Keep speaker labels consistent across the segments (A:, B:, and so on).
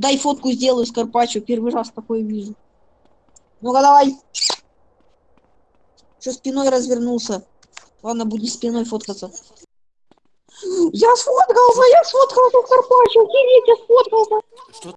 A: Дай фотку сделаю с Карпаччо, первый раз такое вижу. Ну-ка давай. Что спиной развернулся? Ладно, будем спиной фоткаться. Я сфоткался, я сфоткался, Карпаччо, охереть, я сфоткался.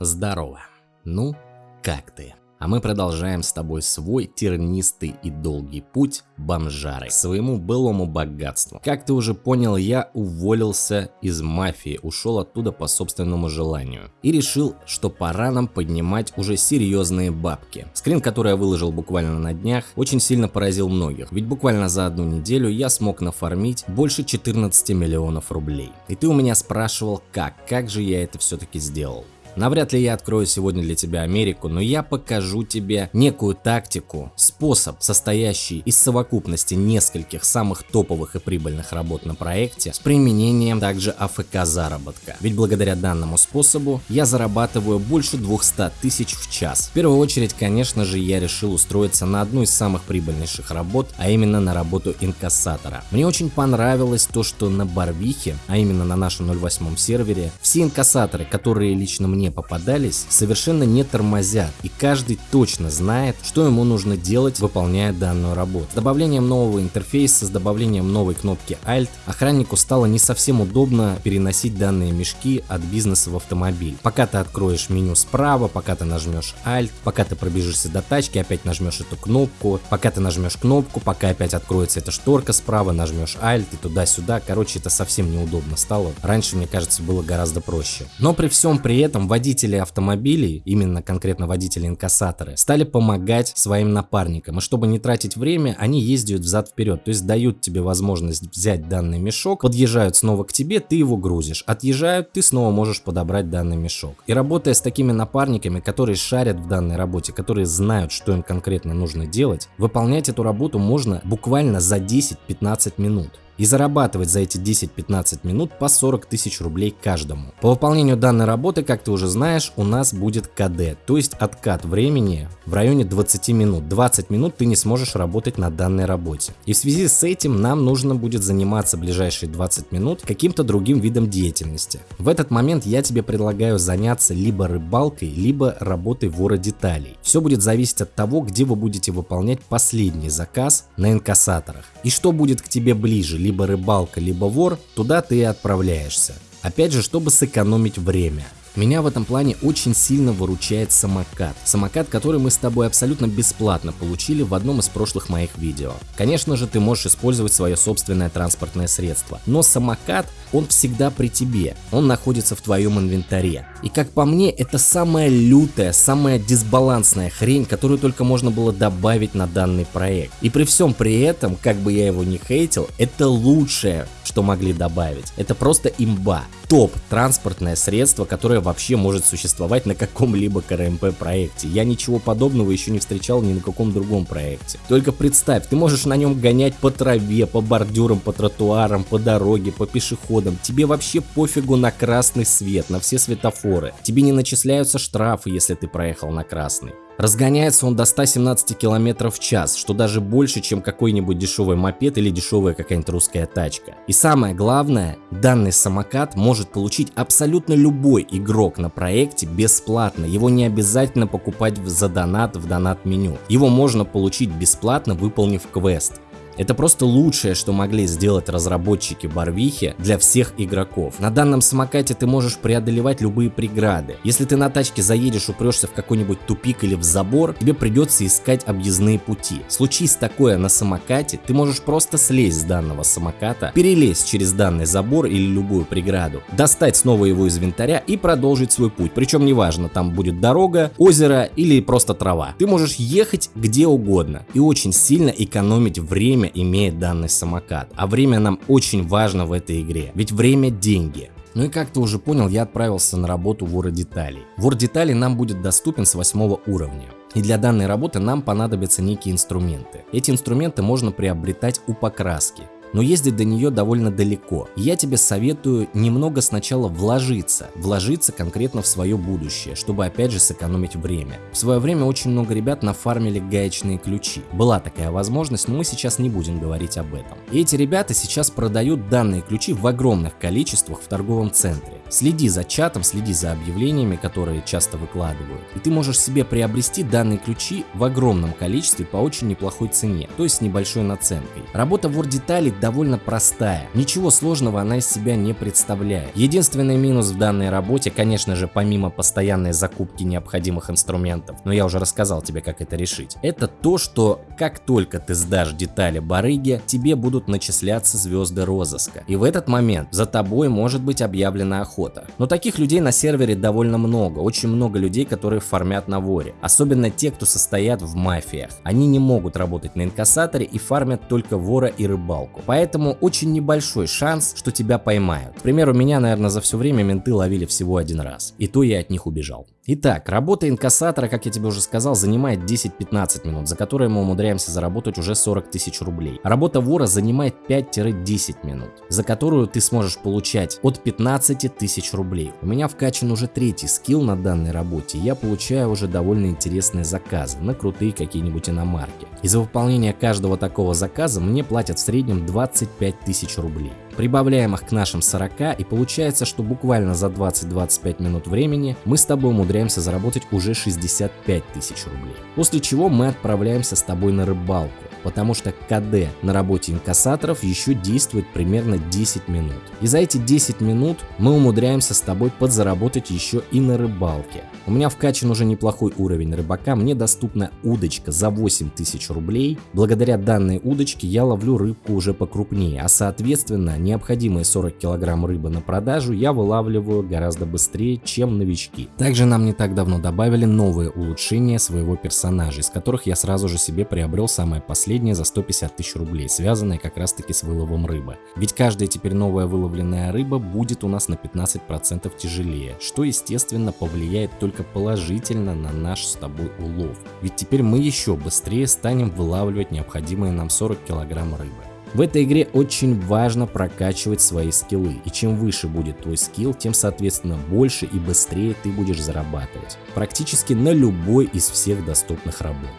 B: Здорово. Ну, как ты? А мы продолжаем с тобой свой тернистый и долгий путь бомжары к своему былому богатству. Как ты уже понял, я уволился из мафии, ушел оттуда по собственному желанию. И решил, что пора нам поднимать уже серьезные бабки. Скрин, который я выложил буквально на днях, очень сильно поразил многих. Ведь буквально за одну неделю я смог нафармить больше 14 миллионов рублей. И ты у меня спрашивал, как, как же я это все-таки сделал. Навряд ли я открою сегодня для тебя Америку, но я покажу тебе некую тактику, способ, состоящий из совокупности нескольких самых топовых и прибыльных работ на проекте с применением также АФК заработка. Ведь благодаря данному способу я зарабатываю больше 200 тысяч в час. В первую очередь, конечно же, я решил устроиться на одну из самых прибыльнейших работ, а именно на работу инкассатора. Мне очень понравилось то, что на Барвихе, а именно на нашем 08 сервере, все инкассаторы, которые лично мне мне попадались, совершенно не тормозят, и каждый точно знает, что ему нужно делать, выполняя данную работу. С добавлением нового интерфейса, с добавлением новой кнопки Alt, охраннику стало не совсем удобно переносить данные мешки от бизнеса в автомобиль. Пока ты откроешь меню справа, пока ты нажмешь Alt, пока ты пробежишься до тачки, опять нажмешь эту кнопку, пока ты нажмешь кнопку, пока опять откроется эта шторка справа, нажмешь Alt и туда-сюда. Короче, это совсем неудобно стало. Раньше, мне кажется, было гораздо проще. Но при всем при этом водители автомобилей, именно конкретно водители-инкассаторы, стали помогать своим напарникам. И чтобы не тратить время, они ездят взад-вперед. То есть дают тебе возможность взять данный мешок, подъезжают снова к тебе, ты его грузишь. Отъезжают, ты снова можешь подобрать данный мешок. И работая с такими напарниками, которые шарят в данной работе, которые знают, что им конкретно нужно делать, выполнять эту работу можно буквально за 10-15 минут и зарабатывать за эти 10-15 минут по 40 тысяч рублей каждому. По выполнению данной работы, как ты уже знаешь, у нас будет КД, то есть откат времени в районе 20 минут. 20 минут ты не сможешь работать на данной работе. И в связи с этим нам нужно будет заниматься ближайшие 20 минут каким-то другим видом деятельности. В этот момент я тебе предлагаю заняться либо рыбалкой, либо работой вора деталей. Все будет зависеть от того, где вы будете выполнять последний заказ на инкассаторах. И что будет к тебе ближе, либо рыбалка, либо вор, туда ты и отправляешься. Опять же, чтобы сэкономить время. Меня в этом плане очень сильно выручает самокат. Самокат, который мы с тобой абсолютно бесплатно получили в одном из прошлых моих видео. Конечно же, ты можешь использовать свое собственное транспортное средство, но самокат, он всегда при тебе, он находится в твоем инвентаре. И как по мне, это самая лютая, самая дисбалансная хрень, которую только можно было добавить на данный проект. И при всем при этом, как бы я его не хейтил, это лучшее, что могли добавить. Это просто имба. Топ транспортное средство, которое вообще может существовать на каком-либо КРМП проекте. Я ничего подобного еще не встречал ни на каком другом проекте. Только представь, ты можешь на нем гонять по траве, по бордюрам, по тротуарам, по дороге, по пешеходам. Тебе вообще пофигу на красный свет, на все светофоры. Тебе не начисляются штрафы, если ты проехал на красный. Разгоняется он до 117 км в час, что даже больше, чем какой-нибудь дешевый мопед или дешевая какая-нибудь русская тачка. И самое главное, данный самокат может получить абсолютно любой игрок на проекте бесплатно. Его не обязательно покупать за донат в донат меню. Его можно получить бесплатно, выполнив квест. Это просто лучшее, что могли сделать разработчики Барвихи для всех игроков. На данном самокате ты можешь преодолевать любые преграды. Если ты на тачке заедешь, упрешься в какой-нибудь тупик или в забор, тебе придется искать объездные пути. Случись такое на самокате, ты можешь просто слезть с данного самоката, перелезть через данный забор или любую преграду, достать снова его из инвентаря и продолжить свой путь. Причем неважно, там будет дорога, озеро или просто трава. Ты можешь ехать где угодно и очень сильно экономить время имеет данный самокат. А время нам очень важно в этой игре, ведь время деньги. Ну и как ты уже понял, я отправился на работу вора деталей. Вор деталей нам будет доступен с 8 уровня. И для данной работы нам понадобятся некие инструменты. Эти инструменты можно приобретать у покраски но ездить до нее довольно далеко. Я тебе советую немного сначала вложиться, вложиться конкретно в свое будущее, чтобы опять же сэкономить время. В свое время очень много ребят нафармили гаечные ключи. Была такая возможность, но мы сейчас не будем говорить об этом. И эти ребята сейчас продают данные ключи в огромных количествах в торговом центре. Следи за чатом, следи за объявлениями, которые часто выкладывают. И ты можешь себе приобрести данные ключи в огромном количестве по очень неплохой цене, то есть с небольшой наценкой. Работа Word деталей довольно простая. Ничего сложного она из себя не представляет. Единственный минус в данной работе, конечно же, помимо постоянной закупки необходимых инструментов, но я уже рассказал тебе, как это решить, это то, что как только ты сдашь детали барыги, тебе будут начисляться звезды розыска. И в этот момент за тобой может быть объявлена охота охота. Но таких людей на сервере довольно много, очень много людей, которые фармят на воре. Особенно те, кто состоят в мафиях. Они не могут работать на инкассаторе и фармят только вора и рыбалку. Поэтому очень небольшой шанс, что тебя поймают. К примеру, меня, наверное, за все время менты ловили всего один раз. И то я от них убежал. Итак, работа инкассатора, как я тебе уже сказал, занимает 10-15 минут, за которые мы умудряемся заработать уже 40 тысяч рублей. Работа вора занимает 5-10 минут, за которую ты сможешь получать от 15 тысяч рублей. У меня вкачан уже третий скилл на данной работе, и я получаю уже довольно интересные заказы на крутые какие-нибудь иномарки. И за выполнение каждого такого заказа мне платят в среднем 25 тысяч рублей. Прибавляем их к нашим 40 и получается, что буквально за 20-25 минут времени мы с тобой умудряемся заработать уже 65 тысяч рублей. После чего мы отправляемся с тобой на рыбалку, потому что КД на работе инкассаторов еще действует примерно 10 минут. И за эти 10 минут мы умудряемся с тобой подзаработать еще и на рыбалке. У меня вкачан уже неплохой уровень рыбака, мне доступна удочка за 8000 рублей. Благодаря данной удочке я ловлю рыбку уже покрупнее, а соответственно необходимые 40 килограмм рыбы на продажу я вылавливаю гораздо быстрее, чем новички. Также нам не так давно добавили новые улучшения своего персонажа, из которых я сразу же себе приобрел самое последнее за 150 тысяч рублей, связанное как раз таки с выловом рыбы. Ведь каждая теперь новая выловленная рыба будет у нас на 15% тяжелее, что естественно повлияет только положительно на наш с тобой улов. Ведь теперь мы еще быстрее станем вылавливать необходимые нам 40 килограмм рыбы. В этой игре очень важно прокачивать свои скиллы, и чем выше будет твой скилл, тем соответственно больше и быстрее ты будешь зарабатывать. Практически на любой из всех доступных работ.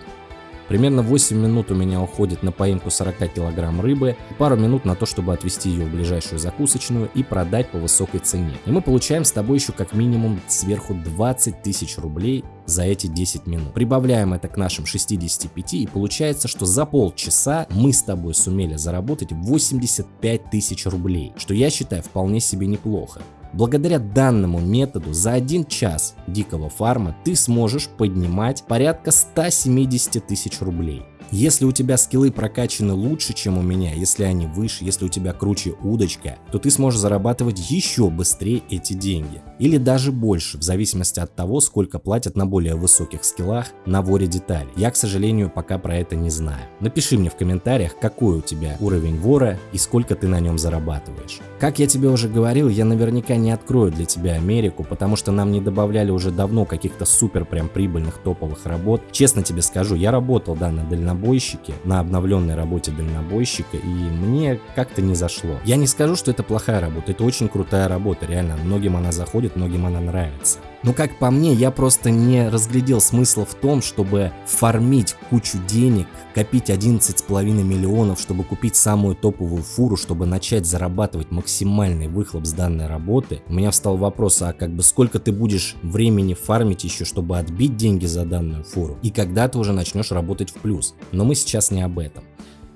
B: Примерно 8 минут у меня уходит на поимку 40 килограмм рыбы, пару минут на то, чтобы отвезти ее в ближайшую закусочную и продать по высокой цене. И мы получаем с тобой еще как минимум сверху 20 тысяч рублей за эти 10 минут. Прибавляем это к нашим 65 и получается, что за полчаса мы с тобой сумели заработать 85 тысяч рублей, что я считаю вполне себе неплохо. Благодаря данному методу за один час дикого фарма ты сможешь поднимать порядка 170 тысяч рублей. Если у тебя скиллы прокачаны лучше, чем у меня, если они выше, если у тебя круче удочка, то ты сможешь зарабатывать еще быстрее эти деньги. Или даже больше, в зависимости от того, сколько платят на более высоких скиллах на воре деталей. Я, к сожалению, пока про это не знаю. Напиши мне в комментариях, какой у тебя уровень вора и сколько ты на нем зарабатываешь. Как я тебе уже говорил, я наверняка не открою для тебя Америку, потому что нам не добавляли уже давно каких-то супер прям прибыльных топовых работ. Честно тебе скажу, я работал да, на дальнобойном дальнобойщике, на обновленной работе дальнобойщика, и мне как-то не зашло. Я не скажу, что это плохая работа, это очень крутая работа, реально, многим она заходит, многим она нравится. Но как по мне, я просто не разглядел смысла в том, чтобы фармить кучу денег, копить 11,5 миллионов, чтобы купить самую топовую фуру, чтобы начать зарабатывать максимальный выхлоп с данной работы. У меня встал вопрос, а как бы сколько ты будешь времени фармить еще, чтобы отбить деньги за данную фуру? И когда ты уже начнешь работать в плюс? Но мы сейчас не об этом.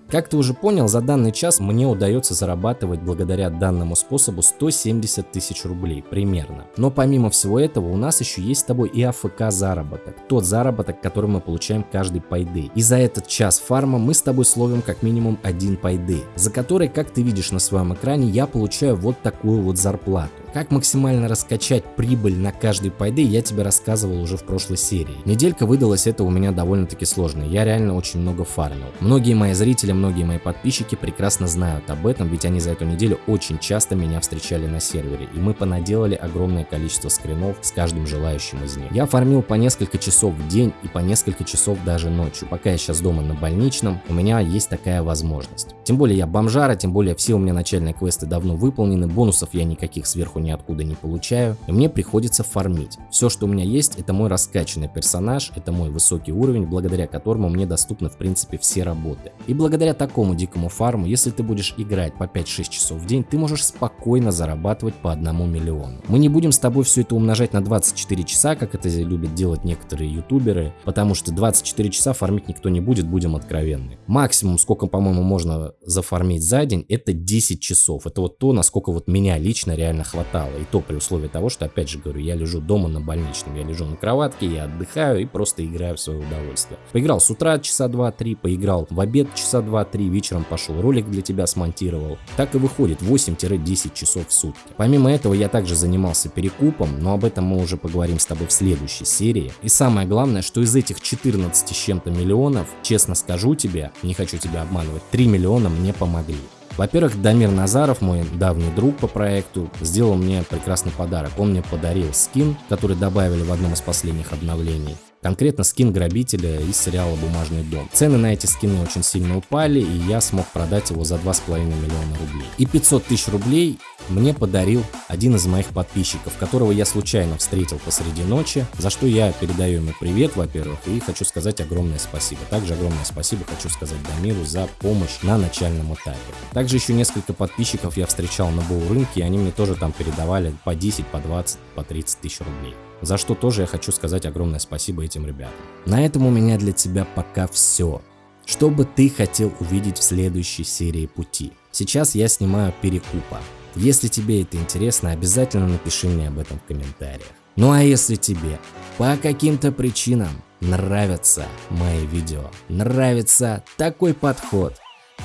B: Как ты уже понял, за данный час мне удается зарабатывать благодаря данному способу 170 тысяч рублей примерно. Но помимо всего этого у нас еще есть с тобой и АФК заработок. Тот заработок, который мы получаем каждый пайды. И за этот час фарма мы с тобой словим как минимум один пайды, за который, как ты видишь на своем экране, я получаю вот такую вот зарплату. Как максимально раскачать прибыль на каждый пайды, я тебе рассказывал уже в прошлой серии. Неделька выдалась это у меня довольно-таки сложно, я реально очень много фармил. Многие мои зрители, многие мои подписчики прекрасно знают об этом, ведь они за эту неделю очень часто меня встречали на сервере, и мы понаделали огромное количество скринов с каждым желающим из них. Я фармил по несколько часов в день и по несколько часов даже ночью. Пока я сейчас дома на больничном, у меня есть такая возможность. Тем более я бомжара, тем более все у меня начальные квесты давно выполнены, бонусов я никаких сверху ниоткуда не получаю, и мне приходится фармить. Все, что у меня есть, это мой раскачанный персонаж, это мой высокий уровень, благодаря которому мне доступны в принципе все работы. И благодаря такому дикому фарму, если ты будешь играть по 5-6 часов в день, ты можешь спокойно зарабатывать по одному миллиону. Мы не будем с тобой все это умножать на 24 часа, как это любят делать некоторые ютуберы, потому что 24 часа фармить никто не будет, будем откровенны. Максимум, сколько, по-моему, можно зафармить за день, это 10 часов. Это вот то, насколько вот меня лично реально хватало. И то при условии того, что, опять же говорю, я лежу дома на больничном, я лежу на кроватке, я отдыхаю и просто играю в свое удовольствие. Поиграл с утра часа 2-3, поиграл в обед часа 2-3, вечером пошел ролик для тебя смонтировал. Так и выходит 8-10 часов в сутки. Помимо этого я также занимался перекупом, но об этом мы уже поговорим с тобой в следующей серии. И самое главное, что из этих 14 с чем-то миллионов, честно скажу тебе, не хочу тебя обманывать, 3 миллиона мне помогли. Во-первых, Дамир Назаров, мой давний друг по проекту, сделал мне прекрасный подарок. Он мне подарил скин, который добавили в одном из последних обновлений. Конкретно скин грабителя из сериала «Бумажный дом». Цены на эти скины очень сильно упали, и я смог продать его за 2,5 миллиона рублей. И 500 тысяч рублей мне подарил один из моих подписчиков, которого я случайно встретил посреди ночи, за что я передаю ему привет, во-первых, и хочу сказать огромное спасибо. Также огромное спасибо хочу сказать Дамиру за помощь на начальном этапе. Также еще несколько подписчиков я встречал на Боу рынке, и они мне тоже там передавали по 10, по 20, по 30 тысяч рублей за что тоже я хочу сказать огромное спасибо этим ребятам. На этом у меня для тебя пока все. Что бы ты хотел увидеть в следующей серии пути? Сейчас я снимаю перекупа. Если тебе это интересно, обязательно напиши мне об этом в комментариях. Ну а если тебе по каким-то причинам нравятся мои видео, нравится такой подход,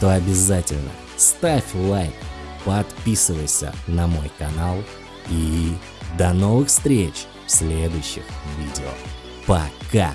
B: то обязательно ставь лайк, подписывайся на мой канал и до новых встреч! В следующих видео. Пока!